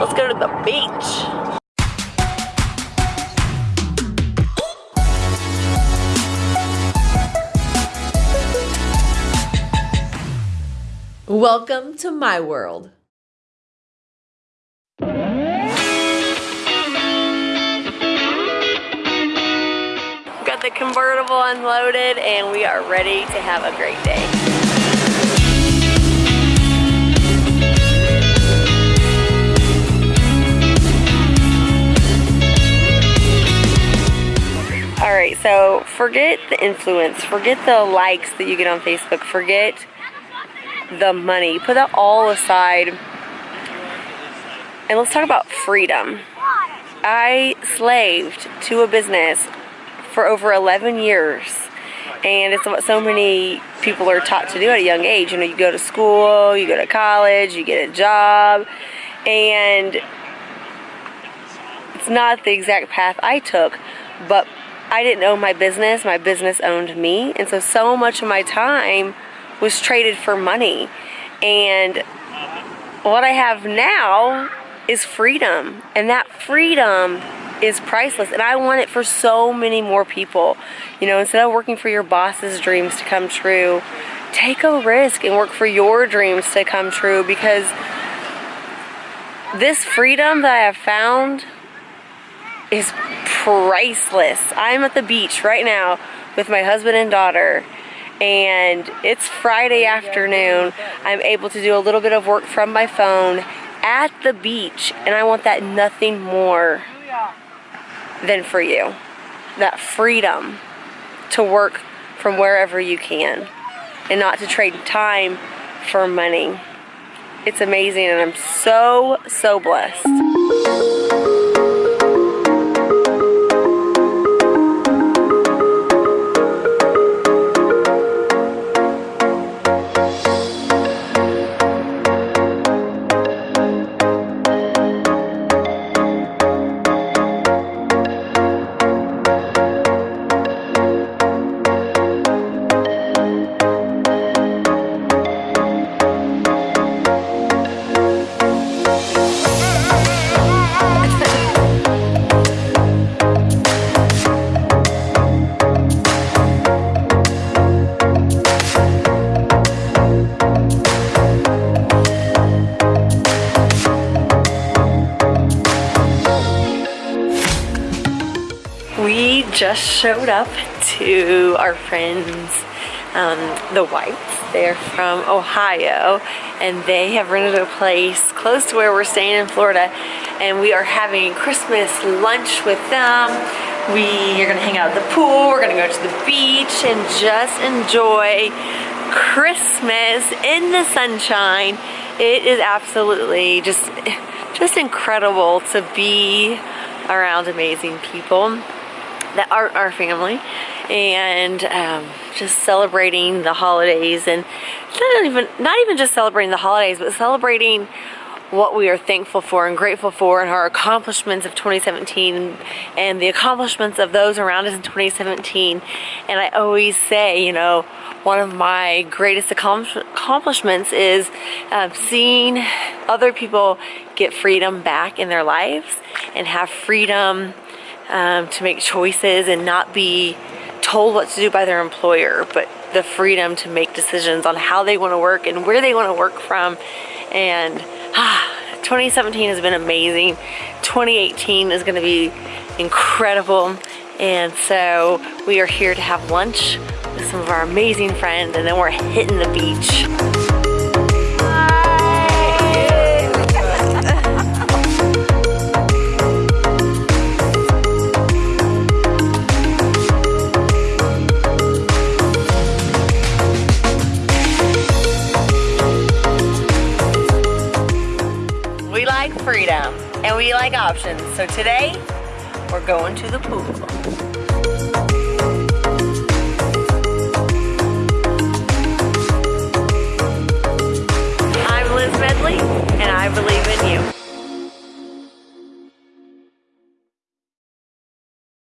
Let's go to the beach. Welcome to my world. Got the convertible unloaded and we are ready to have a great day. Forget the influence, forget the likes that you get on Facebook, forget the money, put that all aside, and let's talk about freedom. I slaved to a business for over 11 years, and it's what so many people are taught to do at a young age. You know, you go to school, you go to college, you get a job, and it's not the exact path I took, but I didn't own my business, my business owned me. And so, so much of my time was traded for money. And what I have now is freedom. And that freedom is priceless. And I want it for so many more people. You know, instead of working for your boss's dreams to come true, take a risk and work for your dreams to come true because this freedom that I have found is priceless. I'm at the beach right now with my husband and daughter and it's Friday afternoon. I'm able to do a little bit of work from my phone at the beach and I want that nothing more than for you. That freedom to work from wherever you can and not to trade time for money. It's amazing and I'm so, so blessed. Just showed up to our friends, um, the Whites. They're from Ohio and they have rented a place close to where we're staying in Florida and we are having Christmas lunch with them. We are gonna hang out at the pool, we're gonna go to the beach and just enjoy Christmas in the sunshine. It is absolutely just, just incredible to be around amazing people that are our family and um, just celebrating the holidays and not even not even just celebrating the holidays but celebrating what we are thankful for and grateful for and our accomplishments of 2017 and the accomplishments of those around us in 2017 and I always say you know one of my greatest accomplishments is uh, seeing other people get freedom back in their lives and have freedom um, to make choices and not be told what to do by their employer, but the freedom to make decisions on how they want to work and where they want to work from. And ah, 2017 has been amazing. 2018 is going to be incredible. And so we are here to have lunch with some of our amazing friends and then we're hitting the beach. We like options. So today, we're going to the pool.